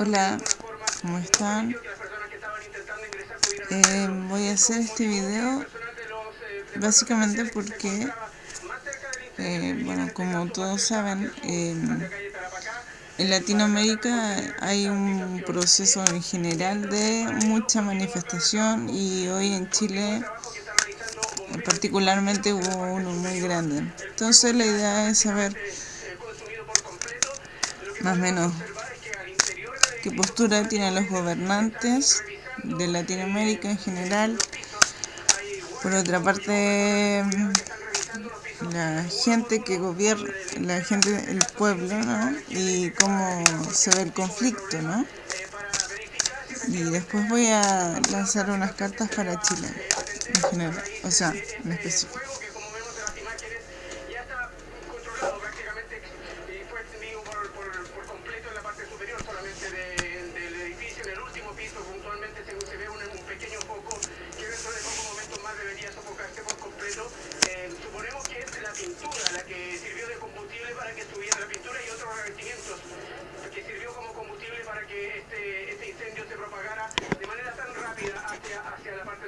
Hola, ¿cómo están? Eh, voy a hacer este video básicamente porque, eh, bueno, como todos saben, en Latinoamérica hay un proceso en general de mucha manifestación y hoy en Chile particularmente hubo uno muy grande. Entonces la idea es saber más o menos qué postura tienen los gobernantes de Latinoamérica en general. Por otra parte, la gente que gobierna, la gente, el pueblo, ¿no? Y cómo se ve el conflicto, ¿no? Y después voy a lanzar unas cartas para Chile, en general, o sea, en específico.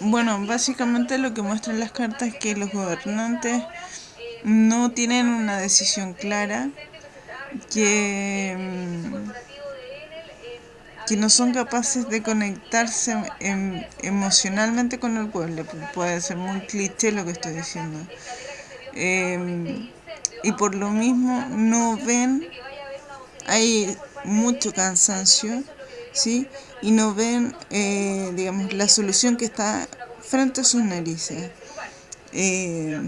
bueno, básicamente lo que muestran las cartas es que los gobernantes no tienen una decisión clara, que, mm, que no son capaces de conectarse em, emocionalmente con el pueblo. Puede ser muy cliché lo que estoy diciendo. Em, y por lo mismo no ven, hay mucho cansancio ¿sí? y no ven, eh, digamos, la solución que está frente a sus narices. Eh,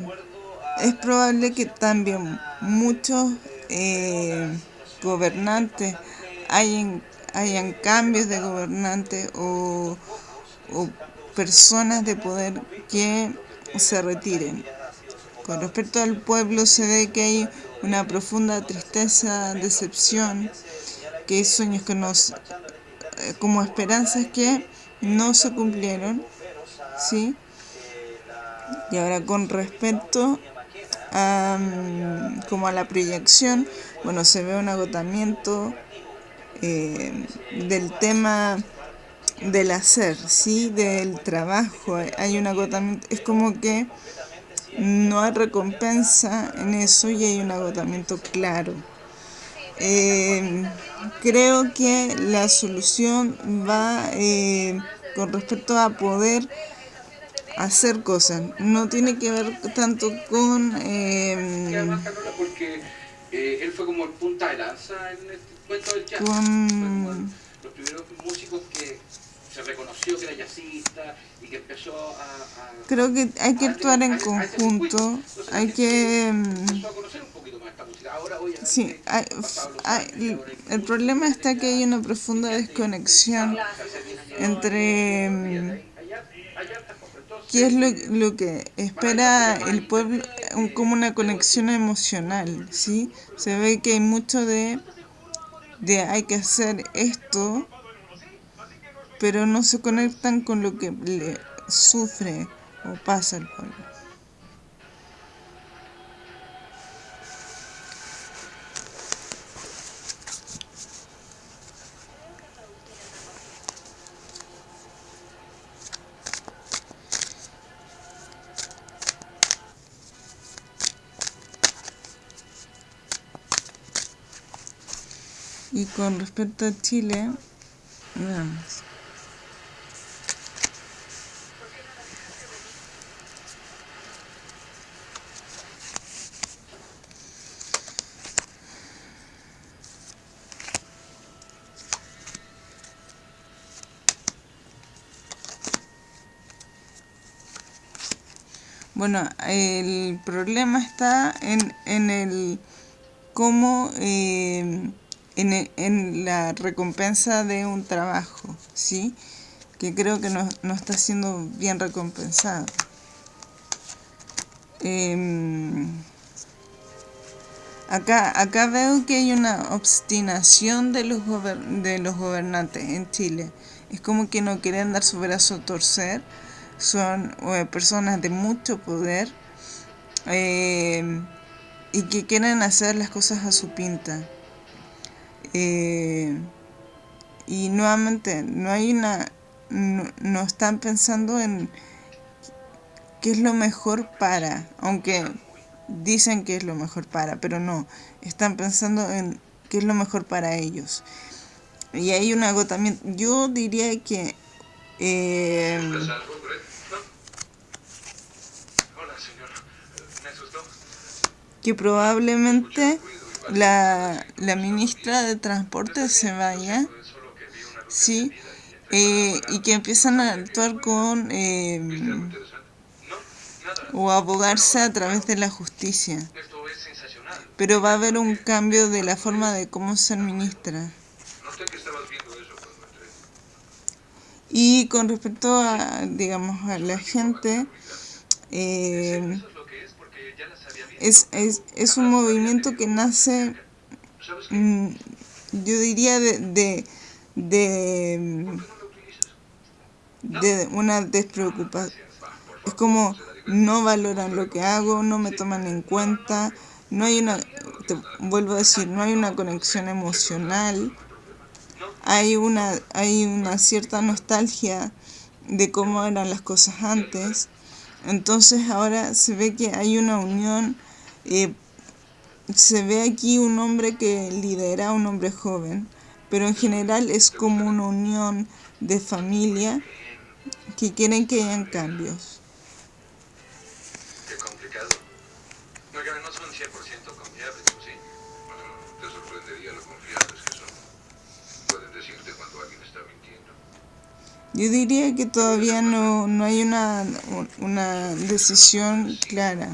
es probable que también muchos eh, gobernantes hayan, hayan cambios de gobernantes o, o personas de poder que se retiren. Con respecto al pueblo se ve que hay una profunda tristeza, decepción, que hay sueños que nos como esperanzas que no se cumplieron, ¿sí? Y ahora con respecto a, mm, como a la proyección, bueno, se ve un agotamiento eh, del tema del hacer, ¿sí? Del trabajo, hay un agotamiento, es como que no hay recompensa en eso y hay un agotamiento claro. Eh, creo que la solución va eh, con respecto a poder hacer cosas. No tiene que ver tanto con... Eh, porque él fue como el punta de lanza en el cuento del jazz. Con... Los primeros músicos que se reconoció que era jazzista y que empezó a... a Creo que hay que actuar en conjunto, hay que... Empezó a conocer un Sí, hay, hay, el problema está que hay una profunda desconexión entre mm, qué es lo, lo que espera el pueblo, como una conexión emocional, ¿sí? Se ve que hay mucho de, de hay que hacer esto, pero no se conectan con lo que le sufre o pasa al pueblo. Y con respecto a Chile, veamos. Bueno, el problema está en, en el cómo eh, en, en, la recompensa de un trabajo, ¿sí? Que creo que no, no está siendo bien recompensado. Eh, acá, acá veo que hay una obstinación de los, de los gobernantes en Chile. Es como que no quieren dar su brazo a torcer son eh, personas de mucho poder eh, y que quieren hacer las cosas a su pinta. Eh, y nuevamente, no hay una. No, están pensando en qué es lo mejor para, aunque dicen que es lo mejor para, pero no, están pensando en qué es lo mejor para ellos. Y hay un agotamiento. Yo diría que. Eh, que probablemente la, la ministra de Transporte se vaya, ¿sí? Eh, y que empiezan a actuar con eh, o abogarse a través de la justicia. Pero va a haber un cambio de la forma de cómo ser ministra. Y con respecto a, digamos, a la gente, eh, es, es, es un movimiento que nace, mm, yo diría, de, de, de, de una despreocupación. Es como no valoran lo que hago, no me toman en cuenta, no hay una, te vuelvo a decir, no hay una conexión emocional, hay una, hay una cierta nostalgia de cómo eran las cosas antes, entonces ahora se ve que hay una unión eh, se ve aquí un hombre que lidera a un hombre joven, pero en general es como una unión de familia que quieren que hayan cambios. Qué complicado. No, no son 100% confiables, ¿sí? Te sorprendería lo confiables que son. Pueden decirte cuando alguien está mintiendo. Yo diría que todavía no, no hay una, una decisión clara.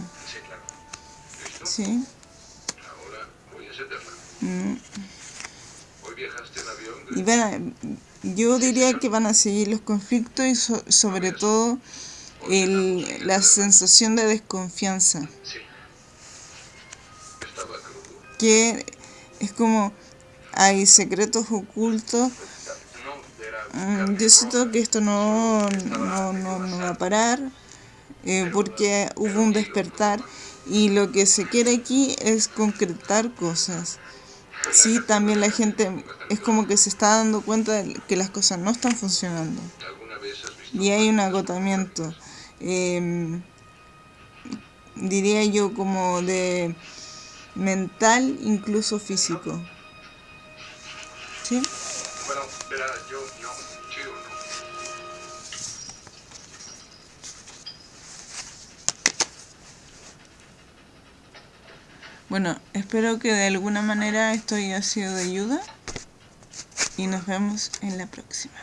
Sí. Ahora voy a encenderla. Mm. Hoy viajaste en avión. Y van yo diría que van a seguir los conflictos y so, sobre todo el, la sensación de desconfianza. Sí. Estaba crudo. Que es como hay secretos ocultos. Mm, yo siento que esto no, no, no, no va a parar eh, porque hubo un despertar y lo que se quiere aquí es concretar cosas. Sí, también la gente es como que se está dando cuenta de que las cosas no están funcionando. Y hay un agotamiento. Eh, diría yo como de mental, incluso físico. ¿Sí? Bueno, verá, yo Bueno, espero que de alguna manera esto haya sido de ayuda y nos vemos en la próxima.